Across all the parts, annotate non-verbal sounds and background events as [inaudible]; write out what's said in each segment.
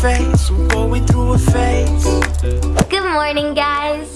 Face, I'm going through a phase. Good morning, guys.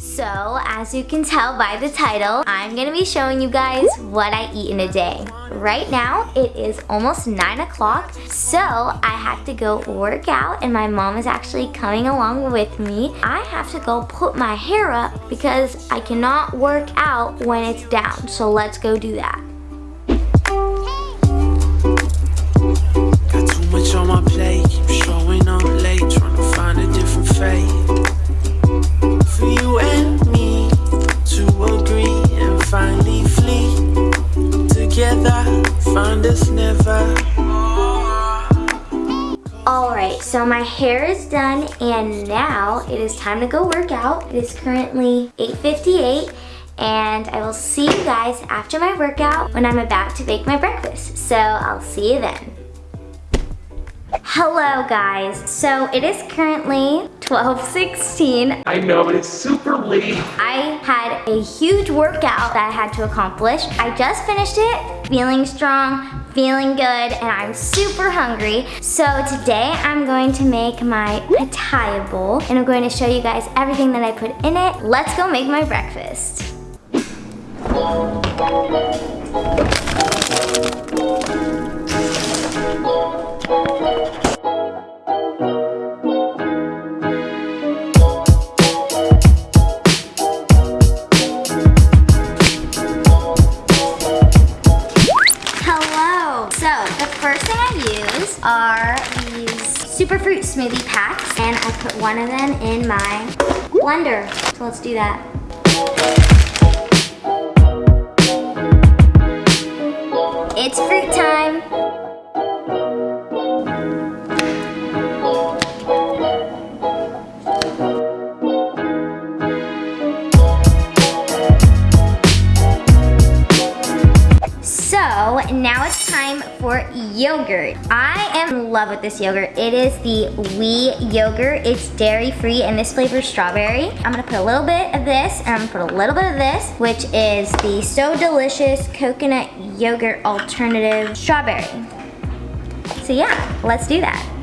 So, as you can tell by the title, I'm gonna be showing you guys what I eat in a day. Right now, it is almost 9 o'clock, so I have to go work out and my mom is actually coming along with me. I have to go put my hair up because I cannot work out when it's down, so let's go do that. Got too much on my plate, showing up late, find never. Alright, so my hair is done and now it is time to go work out. It is currently 8.58 and I will see you guys after my workout when I'm about to bake my breakfast. So I'll see you then. Hello guys, so it is currently 12.16. I know, it's super late. I had a huge workout that I had to accomplish. I just finished it, feeling strong, feeling good, and I'm super hungry. So today I'm going to make my pitaya bowl, and I'm going to show you guys everything that I put in it. Let's go make my breakfast. Hello. So the first thing I use are these superfruit smoothie packs and I put one of them in my blender. So let's do that. For yogurt. I am in love with this yogurt. It is the Wee yogurt. It's dairy free and this flavor is strawberry. I'm gonna put a little bit of this and I'm gonna put a little bit of this, which is the So Delicious Coconut Yogurt Alternative Strawberry. So yeah, let's do that. [gasps]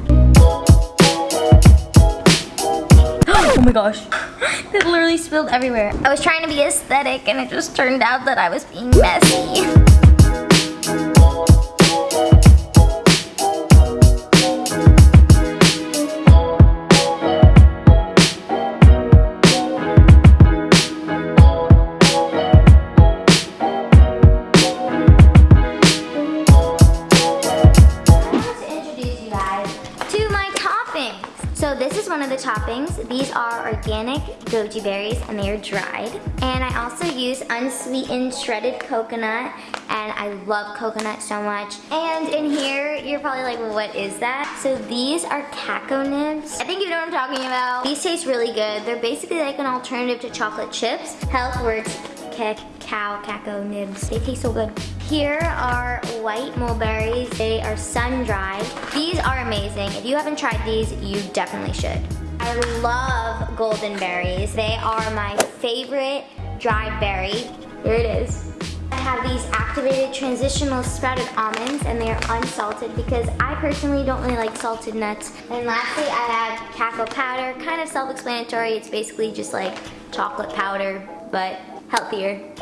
Oh my gosh. [gasps] It literally spilled everywhere. I was trying to be aesthetic and it just turned out that I was being messy. Goji berries and they are dried. And I also use unsweetened shredded coconut and I love coconut so much. And in here, you're probably like, well, what is that? So these are Caco nibs. I think you know what I'm talking about. These taste really good. They're basically like an alternative to chocolate chips. Health Works cacao, caco nibs. They taste so good. Here are white mulberries. They are sun-dried. These are amazing. If you haven't tried these, you definitely should. I love golden berries. They are my favorite dried berry. Here it is. I have these activated transitional sprouted almonds and they are unsalted because I personally don't really like salted nuts. And lastly, I have cacao powder, kind of self-explanatory. It's basically just like chocolate powder, but healthier.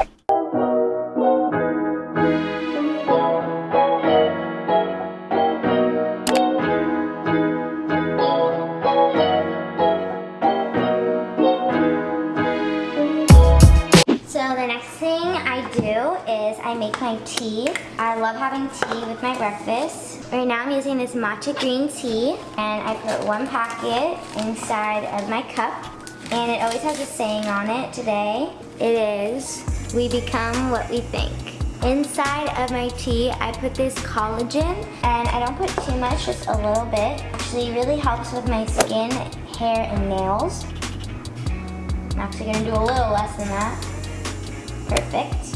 Make my tea. I love having tea with my breakfast. Right now I'm using this matcha green tea and I put one packet inside of my cup and it always has a saying on it today. It is, we become what we think. Inside of my tea, I put this collagen and I don't put too much, just a little bit. Actually really helps with my skin, hair, and nails. I'm actually gonna do a little less than that. Perfect.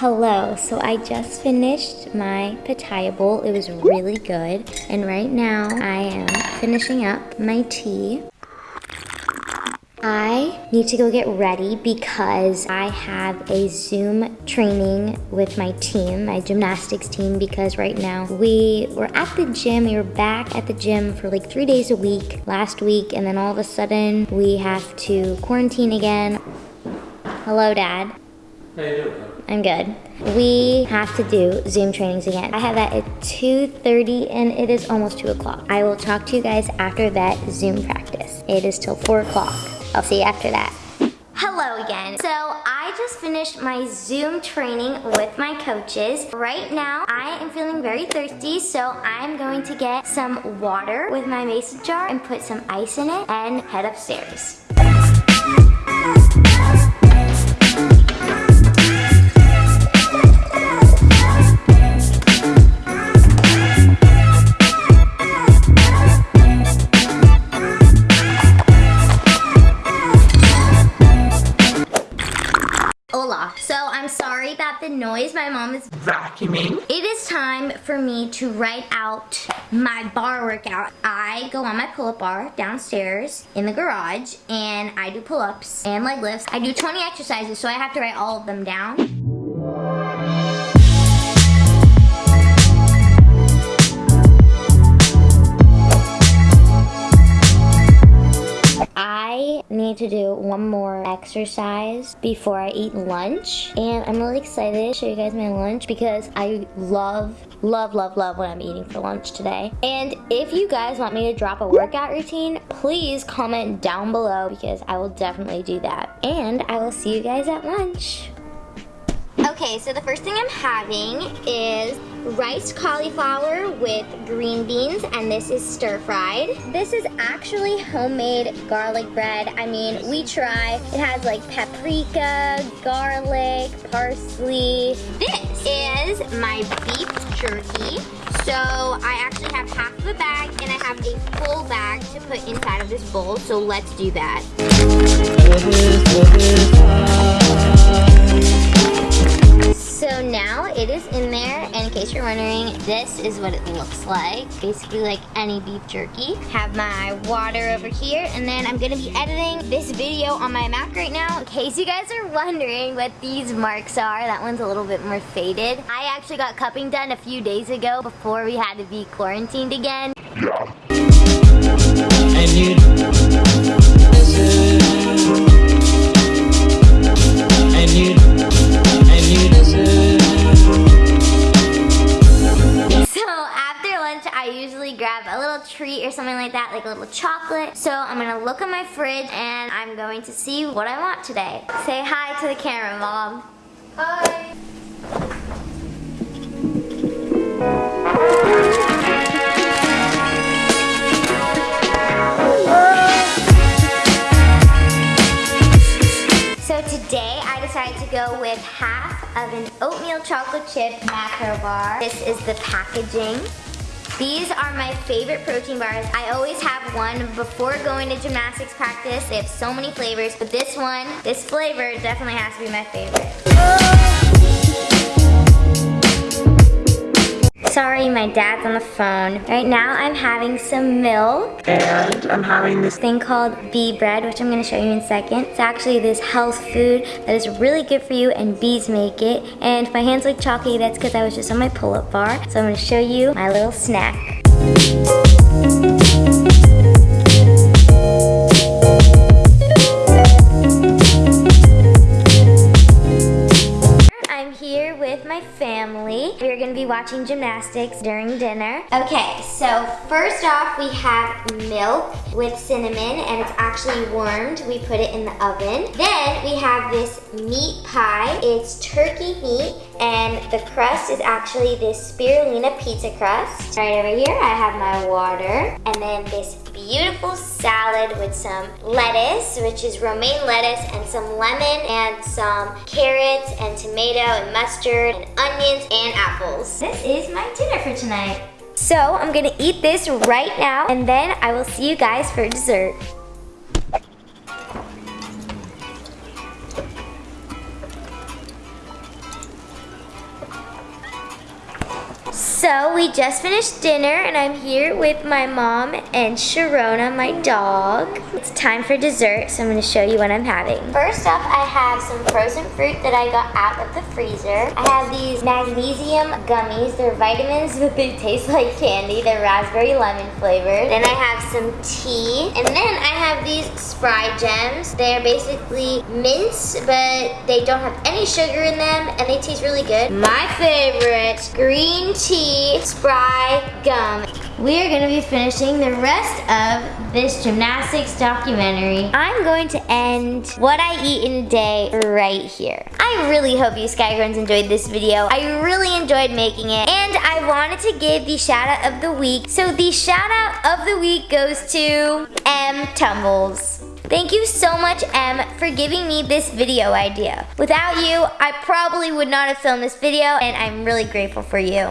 Hello, so I just finished my pitaya bowl. It was really good. And right now I am finishing up my tea. I need to go get ready because I have a Zoom training with my team, my gymnastics team, because right now we were at the gym, we were back at the gym for like three days a week last week, and then all of a sudden we have to quarantine again. Hello, Dad. How you doing? I'm good. We have to do Zoom trainings again. I have that at 2.30 and it is almost 2 o'clock. I will talk to you guys after that Zoom practice. It is till 4 o'clock. I'll see you after that. Hello again. So I just finished my Zoom training with my coaches. Right now, I am feeling very thirsty, so I'm going to get some water with my mason jar and put some ice in it and head upstairs. My mom is Vacuuming. It is time for me to write out my bar workout. I go on my pull-up bar downstairs in the garage and I do pull-ups and leg lifts. I do 20 exercises so I have to write all of them down. Need to do one more exercise before I eat lunch. And I'm really excited to show you guys my lunch because I love, love, love, love what I'm eating for lunch today. And if you guys want me to drop a workout routine, please comment down below because I will definitely do that. And I will see you guys at lunch. Okay, so the first thing I'm having is rice cauliflower with green beans, and this is stir fried. This is actually homemade garlic bread. I mean, we try. It has like paprika, garlic, parsley. This is my beef jerky. So I actually have half of a bag and I have a full bag to put inside of this bowl. So let's do that. So now it is in there, and in case you're wondering, this is what it looks like. Basically like any beef jerky. Have my water over here, and then I'm gonna be editing this video on my Mac right now. In case you guys are wondering what these marks are, that one's a little bit more faded. I actually got cupping done a few days ago before we had to be quarantined again. And you. You. Or something like that, like a little chocolate. So I'm gonna look at my fridge and I'm going to see what I want today. Say hi to the camera, Mom. Hi. So today I decided to go with half of an oatmeal chocolate chip macro bar. This is the packaging. These are my favorite protein bars. I always have one before going to gymnastics practice. They have so many flavors, but this one, this flavor definitely has to be my favorite. Sorry, my dad's on the phone. Right now I'm having some milk And I'm having this. thing called bee bread, which I'm gonna show you in a second. It's actually this health food that is really good for you and bees make it. And if my hands look chalky, that's because I was just on my pull-up bar. So I'm gonna show you my little snack. Watching gymnastics during dinner. Okay, so first off we have milk with cinnamon and it's actually warmed. We put it in the oven. Then we have this meat pie. It's turkey meat and the crust is actually this spirulina pizza crust. Right over here I have my water and then this beautiful salad with some lettuce, which is romaine lettuce, and some lemon and some carrots and tomato and mustard and onions and apples. This is my dinner for tonight. So I'm gonna eat this right now and then I will see you guys for dessert. So we just finished dinner and I'm here with my mom and Sharona, my dog. It's time for dessert, so I'm gonna show you what I'm having. First up, I have some frozen fruit that I got out of the freezer. I have these magnesium gummies. They're vitamins, but they taste like candy. They're raspberry lemon flavored. Then I have some tea. And then I have these Spry Gems. They're basically mints, but they don't have any sugar in them, and they taste really good. My favorite, green tea spry gum. We are gonna be finishing the rest of this gymnastics documentary. I'm going to end what I eat in a day right here. I really hope you Skygrowns enjoyed this video. I really enjoyed making it. And I wanted to give the shout out of the week. So the shout out of the week goes to M Tumbles. Thank you so much, M, for giving me this video idea. Without you, I probably would not have filmed this video, and I'm really grateful for you.